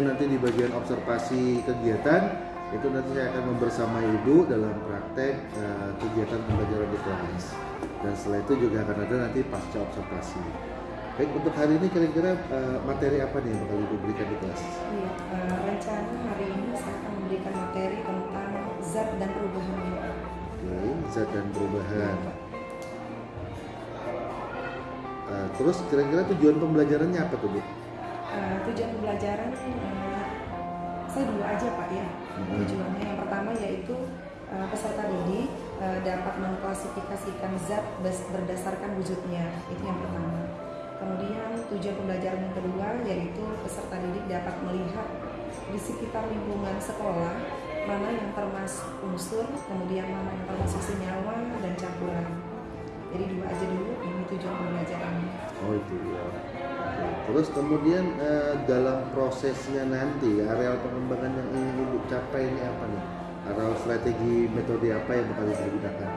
kemudian nanti di bagian observasi kegiatan itu nanti saya akan membersamai ibu dalam praktek eh, kegiatan pembelajaran di kelas dan setelah itu juga akan ada nanti pasca observasi baik untuk hari ini kira-kira eh, materi apa nih yang bakal ibu berikan di kelas Iya, eh, rencana hari ini saya akan memberikan materi tentang zat dan perubahannya. Oke, zat dan perubahan. Eh, terus kira-kira tujuan pembelajarannya apa tuh Bu? Eh, tujuan pembelajaran eh, saya dua aja Pak ya. Mhm. Tujuannya yang pertama yaitu eh, peserta didik eh, dapat mengklasifikasikan zat berdasarkan wujudnya. Itu yang pertama. Kemudian tujuan pembelajaran yang kedua yaitu peserta didik dapat melihat di sekitar lingkungan sekolah mana yang termasuk unsur, kemudian mana yang termasuk senyawa dan campuran. Jadi dua aja dulu ini tujuan pembelajarannya. Oh itu ya. Terus kemudian eh, dalam prosesnya nanti areal pengembangan yang ingin ibu capai ini apa nih? Atau strategi metode apa yang bakal ibu gunakan?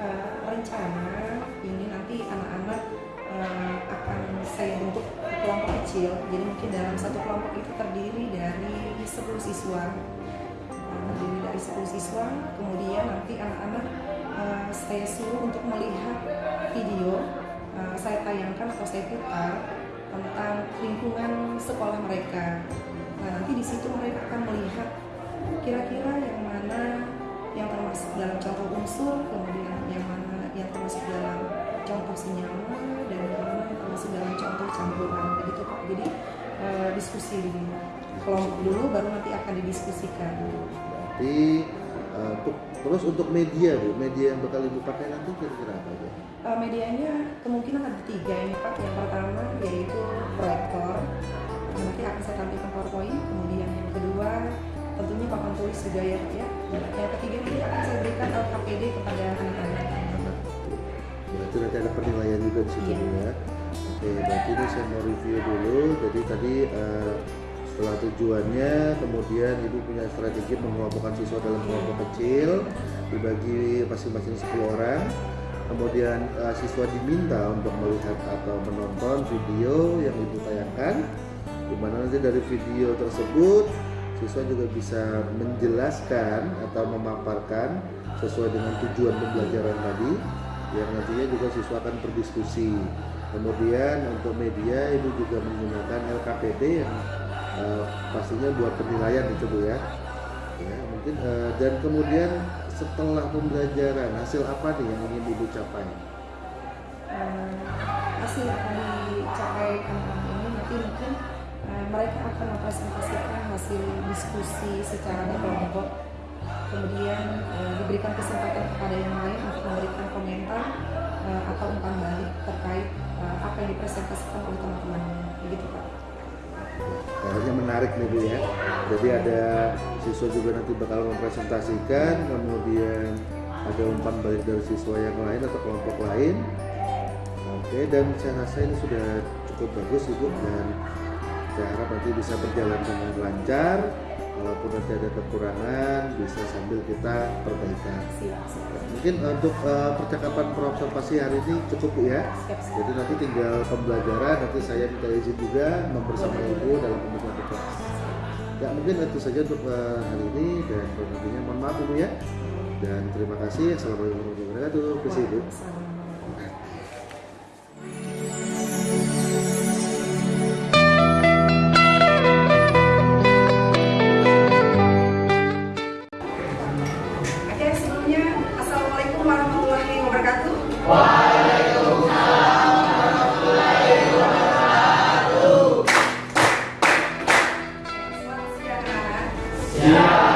Eh, rencana ini nanti anak-anak eh, akan saya bentuk kelompok kecil. Jadi mungkin dalam satu kelompok itu terdiri dari 10 siswa. Eh, terdiri dari 10 siswa, kemudian nanti anak-anak eh, saya suruh untuk melihat video eh, saya tayangkan atau saya putar tentang lingkungan sekolah mereka. Nah, nanti di situ mereka akan melihat kira-kira yang mana yang termasuk dalam contoh unsur, kemudian yang mana yang termasuk dalam contoh senyawa dan yang mana yang termasuk dalam contoh campuran begitu Pak. Jadi eh, diskusi dulu. Kelompok dulu baru nanti akan didiskusikan. Berarti eh, untuk terus untuk media Bu, media yang bakal ibu pakai nanti kira-kira apa aja? Eh, medianya kemungkinan ada tiga ini Pak. Yang pertama yaitu proyektor. Nanti akan saya tampilkan PowerPoint. Kemudian yang kedua tentunya papan tulis juga ya ya. Yang ketiga nanti akan saya berikan LKPD kepada anak-anak. Berarti nanti ada penilaian juga di situ. Bu, ya. Oke, berarti ini saya mau review dulu. Jadi tadi eh, setelah tujuannya, kemudian ibu punya strategi mengelompokkan siswa dalam kelompok kecil, dibagi masing-masing 10 orang. Kemudian eh, siswa diminta untuk melihat atau menonton video yang ibu tayangkan, di mana nanti dari video tersebut siswa juga bisa menjelaskan atau memaparkan sesuai dengan tujuan pembelajaran tadi yang nantinya juga siswa akan berdiskusi kemudian untuk media ibu juga menggunakan LKPD yang eh, pastinya buat penilaian itu bu ya. Ya mungkin eh, dan kemudian setelah pembelajaran hasil apa nih yang ingin ibu capai? Eh, hasil yang akan dicapai anak-anak ini nanti mungkin eh, mereka akan mempresentasikan hasil diskusi secara berkelompok. Kemudian eh, diberikan kesempatan kepada yang lain untuk memberikan komentar eh, atau umpan balik terkait eh, apa yang dipresentasikan oleh menarik nih Bu ya. Jadi ada siswa juga nanti bakal mempresentasikan, kemudian ada umpan balik dari siswa yang lain atau kelompok lain. Oke, dan saya rasa ini sudah cukup bagus Ibu dan saya harap nanti bisa berjalan dengan lancar. Walaupun nanti ada kekurangan, bisa sambil kita perbaikan. siap siap Mungkin untuk eh, percakapan perobservasi hari ini cukup ya. siap, siap. Jadi nanti tinggal pembelajaran, nanti saya minta izin juga membersama ibu dalam pembukaan kelas. Ya mungkin itu saja untuk eh, hari ini dan nantinya mohon maaf ibu ya. Dan terima kasih. Assalamualaikum warahmatullahi wabarakatuh. Terima kasih ibu. Yeah.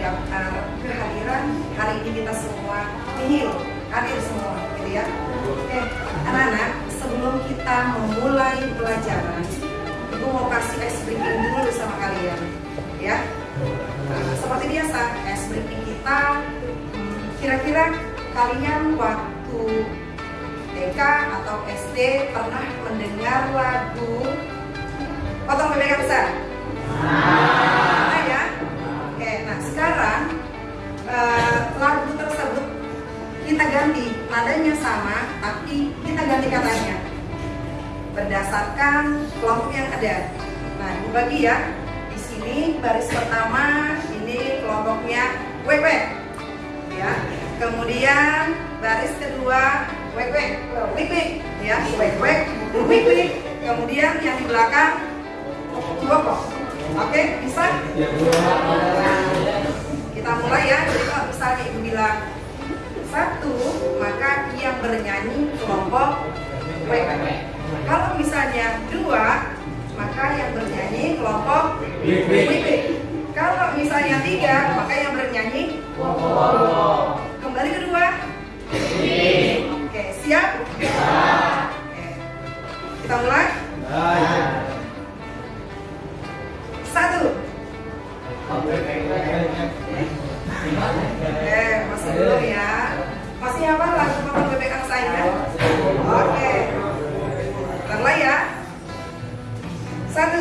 Daftar kehadiran hari ini kita semua nihil hadir semua gitu ya. Oke, anak-anak sebelum kita memulai pelajaran, ibu mau kasih ice breaking dulu sama kalian, ya. Seperti biasa, ice breaking kita kira-kira kalian waktu TK atau SD pernah mendengar lagu Potong Bebek Besar? Eh, lagu tersebut kita ganti nadanya sama, tapi kita ganti katanya berdasarkan kelompok yang ada. Nah, ibu bagi ya. Di sini baris pertama ini kelompoknya wek, ya. Kemudian baris kedua wek wek, ya, wek wek. Kemudian yang di belakang Bokok. Oke, bisa? Kita mulai ya. Jadi kalau misalnya ibu bilang satu, maka yang bernyanyi kelompok wek. Kalau misalnya dua, maka yang bernyanyi kelompok wik. Kalau misalnya tiga, maka yang bernyanyi kembali kedua. Oke, siap? Oke. Kita mulai. Satu. Eh, masih belum ya. Masih apa lagu potong bebek angsa? Oke. Ulang ya. Satu.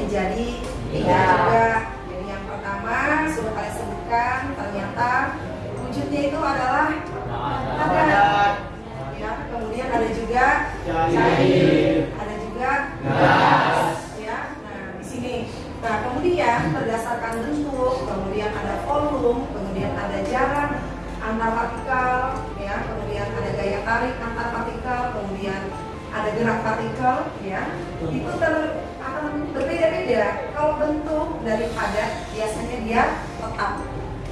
Menjadi tiga Tiga. juga. Jadi yang pertama sudah kalian sebutkan ternyata wujudnya itu adalah padat. Ya, kemudian ada juga ada juga Ya, nah di sini. Nah kemudian berdasarkan bentuk, kemudian ada volume, kemudian ada jarak antar partikel, ya, kemudian ada gaya tarik antar partikel, kemudian ada gerak partikel, ya, itu ter- berbeda-beda. Kalau bentuk dari padat biasanya dia tetap,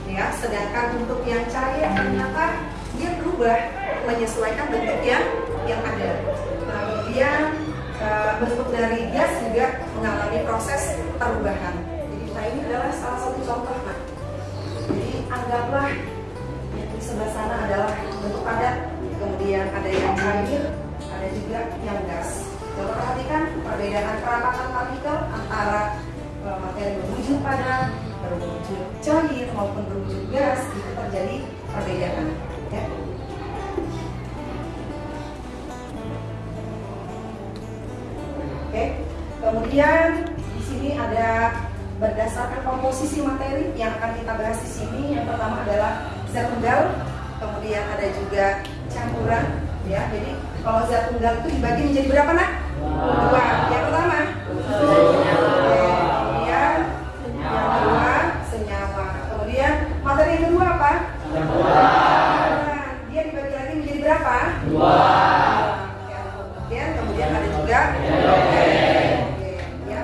ya, sedangkan untuk yang cair ternyata dia berubah menyesuaikan bentuk yang yang ada. Kemudian uh, bentuk dari gas juga mengalami proses perubahan. Jadi nah ini adalah salah satu contoh nah. Jadi anggaplah yang di sebelah sana adalah bentuk padat, kemudian ada yang cair, ada juga yang gas. Coba perhatikan perbedaan kerapatan partikel antara uh, materi berwujud padat, berwujud cair maupun berwujud gas itu terjadi perbedaan. Ya. Oke, kemudian di sini ada berdasarkan komposisi materi yang akan kita bahas di sini. Yang pertama adalah zat tunggal, kemudian ada juga campuran, ya. Jadi kalau zat tunggal itu dibagi menjadi berapa nak? Dua. Yang pertama. Kemudian yang kedua senyawa. Kemudian materi yang kedua apa? Campuran. Dia dibagi lagi menjadi berapa? Dua. Kemudian kemudian ada juga ya.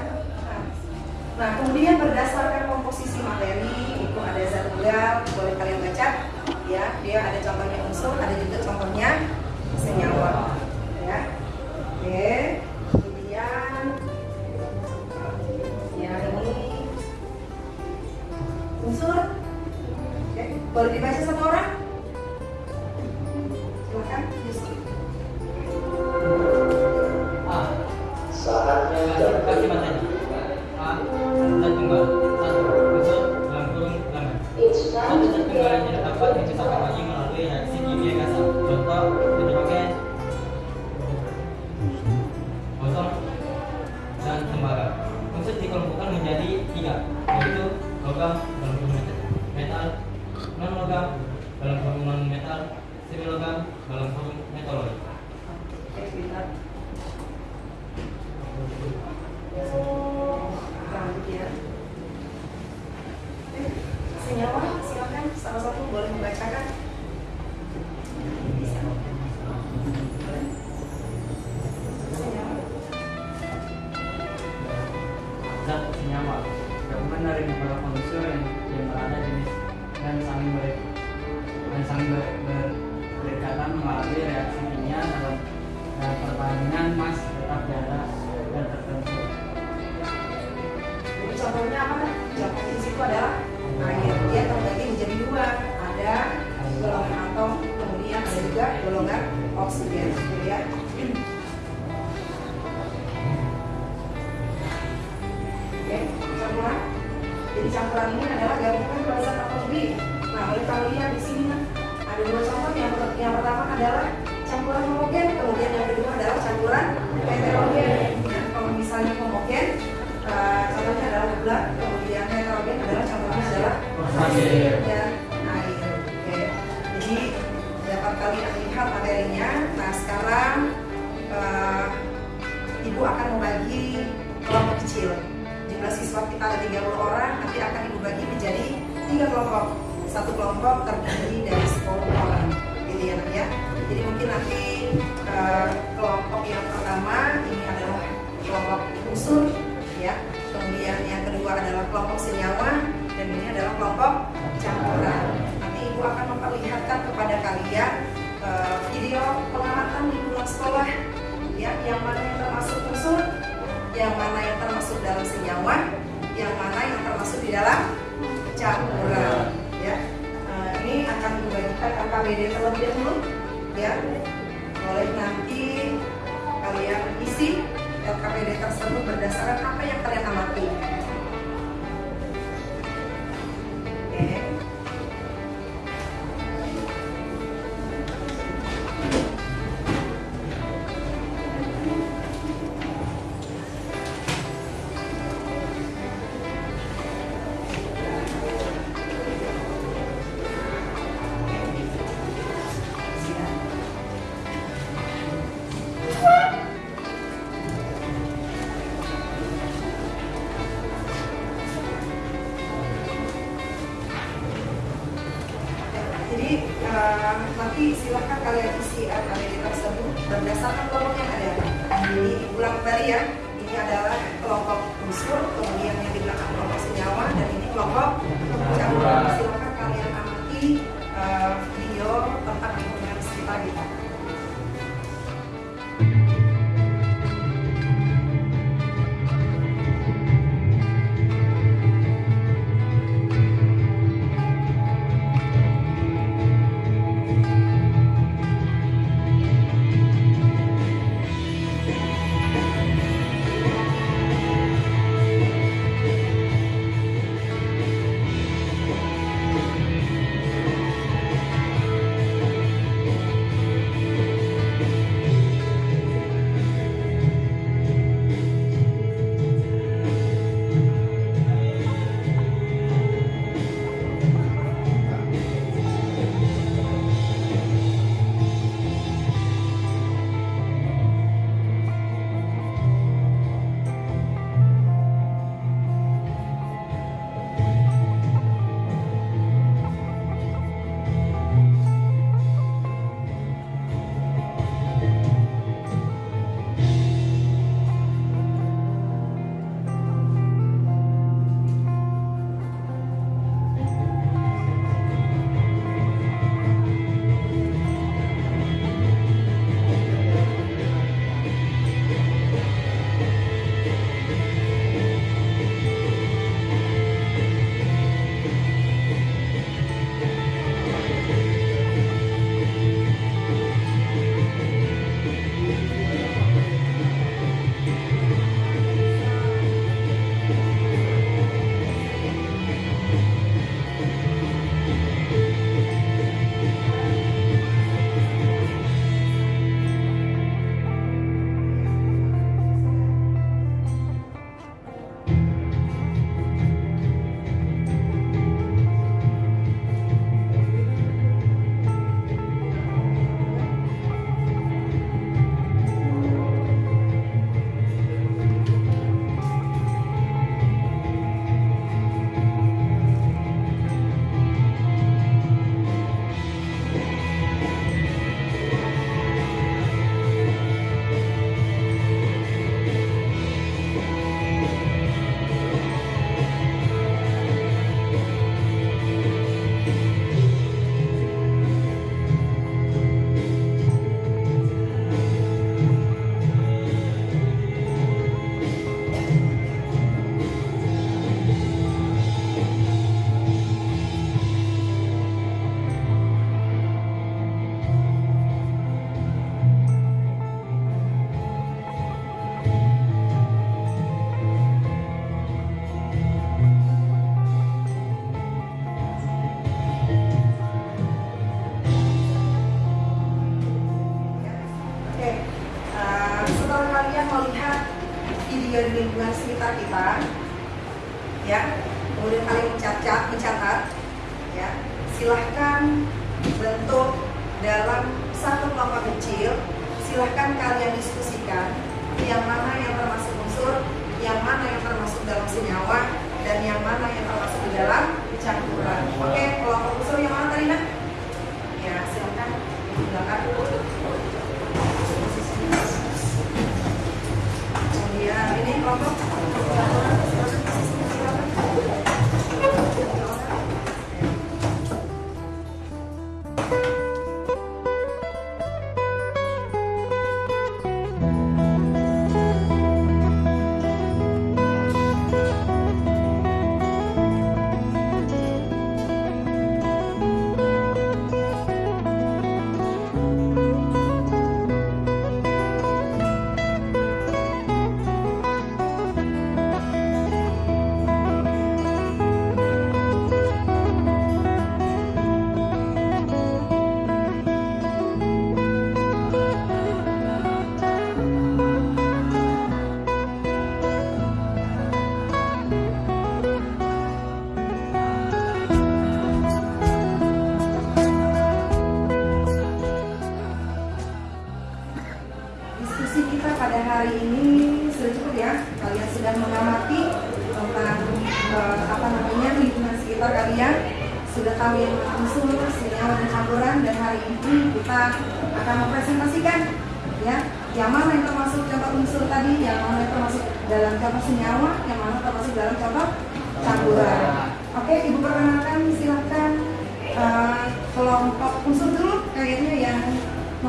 Nah, kemudian berdasarkan komposisi materi itu ada zat tunggal, boleh dibaca satu orang? Silakan, dan tertentu Jadi contohnya apa? Contoh di situ adalah air. Dia terbagi menjadi dua. Ada golongan atom, kemudian ada juga golongan oksigen. Gitu ya. Oke, campuran. Jadi campuran ini adalah gabungan zat atau lebih. Nah, boleh kalian lihat di sini ada dua contoh. Yang, yang pertama adalah campuran homogen, kemudian yang kedua adalah campuran heterogen. Nah, kalau misalnya homogen, eh, contohnya adalah gula, kemudian heterogen adalah contohnya adalah Pasir. dan air. Oke, jadi dapat kalian lihat materinya. Nah, sekarang eh, ibu akan membagi kelompok kecil. Jumlah siswa kita ada 30 orang, nanti akan ibu bagi menjadi tiga kelompok. Satu kelompok terdiri dari nanti eh, kelompok yang pertama ini adalah kelompok unsur, ya. Kemudian yang kedua adalah kelompok senyawa, dan ini adalah kelompok campuran. Nanti ibu akan memperlihatkan kepada kalian eh, video pengamatan di pulang sekolah, ya, yang mana yang termasuk unsur, yang mana yang termasuk dalam senyawa, yang mana yang termasuk di dalam campuran. Ya, Nah, ini akan dibagikan KKBD terlebih dahulu, ya. Boleh nanti kalian isi LKPD tersebut berdasarkan apa yang kalian amati. Nanti silahkan kalian isi RKBD tersebut berdasarkan kelompok yang ada. Jadi ulang kembali ya. Ini adalah kelompok unsur, kemudian yang di belakang kelompok senyawa, dan ini kelompok campuran. Silahkan kalian amati eh,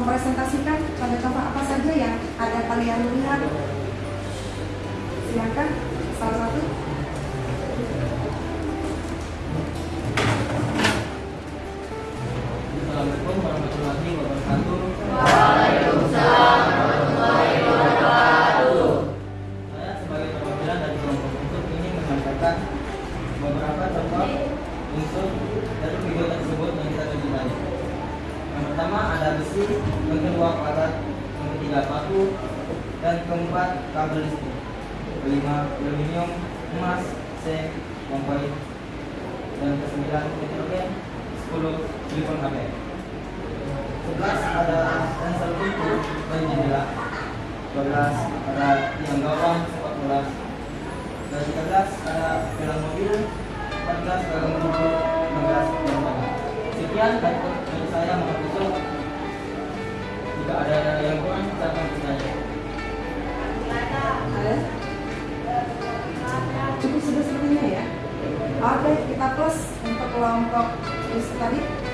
mempresentasikan contoh-contoh apa saja yang ada kalian lihat? Silakan salah satu. kelompok tadi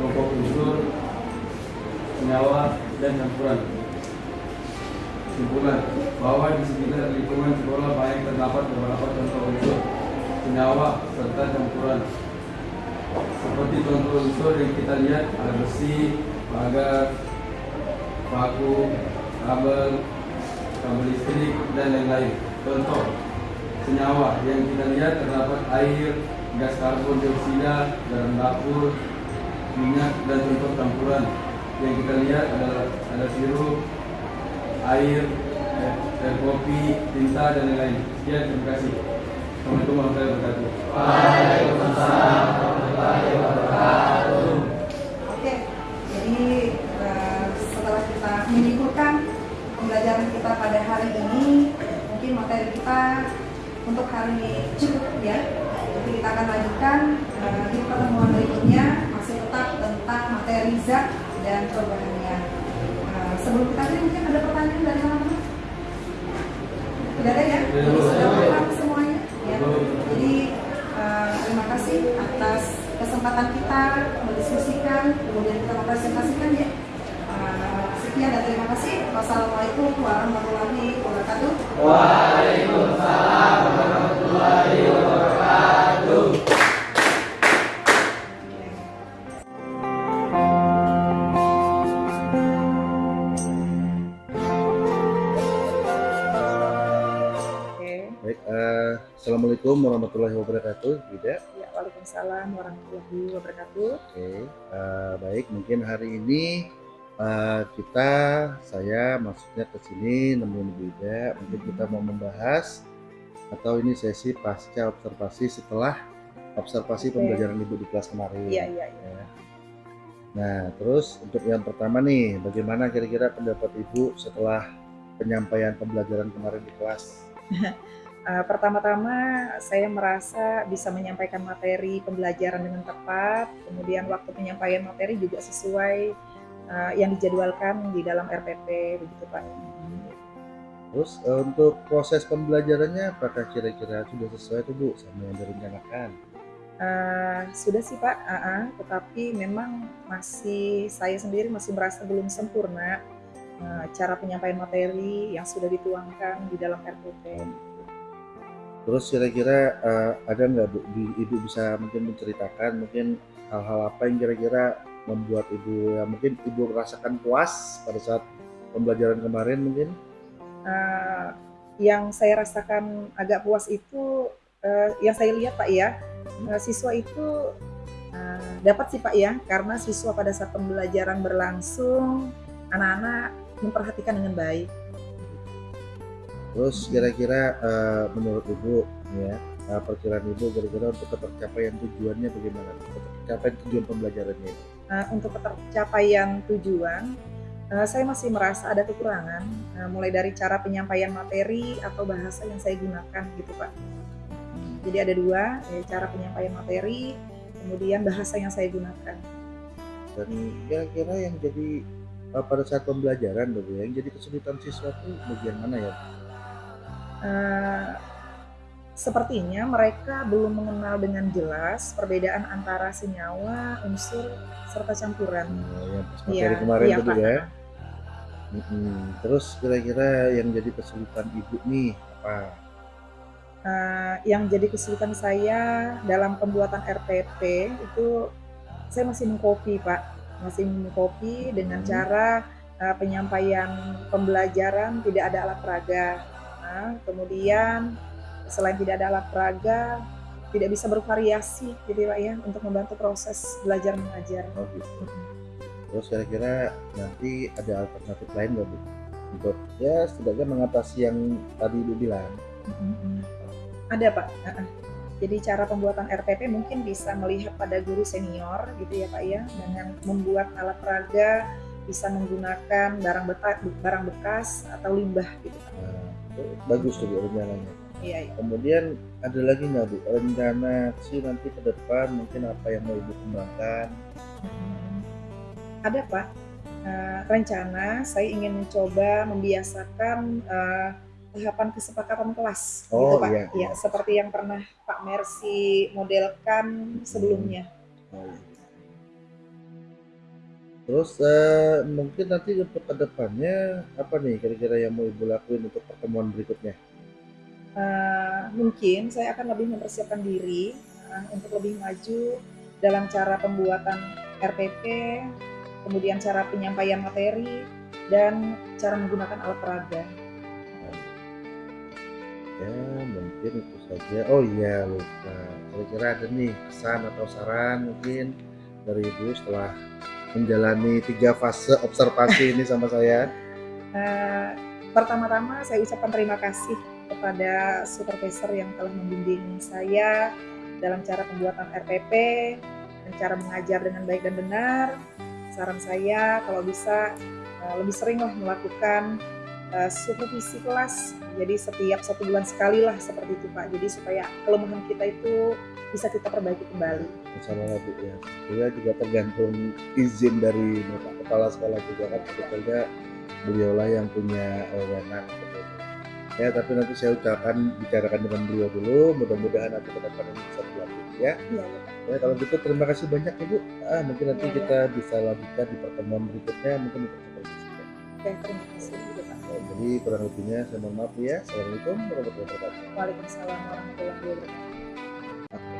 kelompok unsur senyawa dan campuran. Kesimpulan bahwa di sekitar lingkungan sekolah banyak terdapat beberapa contoh unsur senyawa serta campuran. Seperti contoh unsur yang kita lihat ada besi, baga, paku, kabel, kabel listrik, dan lain-lain. Contoh, senyawa yang kita lihat terdapat air, gas karbon dioksida, garam dapur, minyak, dan contoh campuran. Yang kita lihat adalah ada sirup, air, air, air kopi, tinta, dan lain-lain. Sekian, terima kasih. Assalamualaikum warahmatullahi wabarakatuh. Oke, jadi eh, setelah kita menyimpulkan pembelajaran kita pada hari ini, mungkin materi kita untuk hari ini cukup ya. Nanti kita akan lanjutkan eh, di pertemuan berikutnya materi zat dan perubahannya. Eh, sebelum kita akhiri mungkin ada pertanyaan dari teman-teman? Tidak ada ya? Jadi sudah paham semuanya? Ya. Jadi eh, terima kasih atas kesempatan kita mendiskusikan, kemudian kita mempresentasikan ya. Eh, sekian dan terima kasih. Wassalamualaikum warahmatullahi wabarakatuh. Oke, Assalamualaikum warahmatullahi wabarakatuh, Bida. ya Waalaikumsalam warahmatullahi wabarakatuh. Oke, eh, baik. Mungkin hari ini eh, kita, saya maksudnya ke sini nemuin Bu Ida. Mungkin kita mau membahas atau ini sesi pasca observasi setelah observasi Oke. pembelajaran Ibu di kelas kemarin. Iya, iya, iya. Ya. Nah, terus untuk yang pertama nih, bagaimana kira-kira pendapat Ibu setelah penyampaian pembelajaran kemarin di kelas? Eh, pertama-tama saya merasa bisa menyampaikan materi pembelajaran dengan tepat, kemudian waktu penyampaian materi juga sesuai eh, yang dijadwalkan di dalam RPP begitu Pak. Terus eh, untuk proses pembelajarannya apakah kira-kira sudah sesuai tuh Bu sama yang direncanakan? Eh, sudah sih Pak, Ah, ah. tetapi memang masih saya sendiri masih merasa belum sempurna eh, cara penyampaian materi yang sudah dituangkan di dalam RPP. Terus kira-kira eh, ada nggak Bu, di- Ibu bisa mungkin menceritakan mungkin hal-hal apa yang kira-kira membuat Ibu ya mungkin Ibu merasakan puas pada saat pembelajaran kemarin mungkin? Eh, yang saya rasakan agak puas itu eh, yang saya lihat Pak ya eh, siswa itu eh, dapat sih Pak ya karena siswa pada saat pembelajaran berlangsung anak-anak memperhatikan dengan baik. Terus kira-kira eh, menurut Ibu ya eh, perkiraan Ibu kira-kira untuk tercapaian tujuannya bagaimana? Untuk tercapaian tujuan pembelajarannya? Eh, untuk tercapaian tujuan eh, saya masih merasa ada kekurangan eh, mulai dari cara penyampaian materi atau bahasa yang saya gunakan gitu Pak. Jadi ada dua eh, cara penyampaian materi kemudian bahasa yang saya gunakan. Dan kira-kira yang jadi pada saat pembelajaran ya, yang jadi kesulitan siswa itu bagian mana ya? Eh, sepertinya mereka belum mengenal dengan jelas perbedaan antara senyawa, unsur, serta campuran. Pas materi Iya, kemarin iya, tadi Pak. ya. Mm-mm. Terus kira-kira yang jadi kesulitan ibu nih apa? Eh, yang jadi kesulitan saya dalam pembuatan RPP itu saya masih mengcopy Pak, masih mengcopy dengan Hmm. cara eh, penyampaian pembelajaran tidak ada alat peraga. Nah, kemudian selain tidak ada alat peraga, tidak bisa bervariasi gitu ya Pak ya untuk membantu proses belajar mengajar. Oh gitu. Terus kira-kira nanti ada alternatif lain nggak Bu? Untuk ya setidaknya mengatasi yang tadi Ibu bilang. Mm-mm. Ada Pak. Jadi cara pembuatan RPP mungkin bisa melihat pada guru senior gitu ya Pak ya dengan membuat alat peraga bisa menggunakan barang bekas, barang bekas atau limbah gitu Pak. Itu bagus tuh Bu rencananya. Iya, iya. Kemudian ada lagi nggak Bu rencana sih nanti ke depan mungkin apa yang mau Ibu kembangkan? Hmm. Ada Pak. Eh, rencana saya ingin mencoba membiasakan eh, tahapan kesepakatan kelas Oh, gitu Pak. iya, Ya, iya. seperti yang pernah Pak Mercy modelkan sebelumnya. Oh, iya. Terus eh, mungkin nanti untuk ke depannya apa nih kira-kira yang mau ibu lakuin untuk pertemuan berikutnya? Eh, mungkin saya akan lebih mempersiapkan diri eh, untuk lebih maju dalam cara pembuatan RPP, kemudian cara penyampaian materi dan cara menggunakan alat peraga. Ya mungkin itu saja. Oh iya lupa. Kira-kira ada nih kesan atau saran mungkin dari ibu setelah menjalani tiga fase observasi ini sama saya. Eh, pertama-tama saya ucapkan terima kasih kepada supervisor yang telah membimbing saya dalam cara pembuatan RPP dan cara mengajar dengan baik dan benar. Saran saya kalau bisa eh, lebih seringlah melakukan eh, supervisi kelas. Jadi setiap satu bulan sekali lah seperti itu Pak. Jadi supaya kelemahan kita itu bisa kita perbaiki kembali. Bersama Bu ya. Juga juga tergantung izin dari Bapak Kepala Sekolah juga kan sebetulnya beliaulah yang punya wewenang seperti itu. Ya tapi nanti saya ucapkan bicarakan dengan beliau dulu. Mudah-mudahan nanti ke depan ini bisa berlanjut ya. Iya, iya. Ya kalau gitu terima kasih banyak Ibu. Ah mungkin nanti Iya, kita bisa lanjutkan di pertemuan berikutnya mungkin untuk seperti itu. Oke, terima kasih juga Pak. Ya, jadi kurang lebihnya saya mohon maaf ya. Assalamualaikum warahmatullahi wabarakatuh. Waalaikumsalam warahmatullahi wabarakatuh.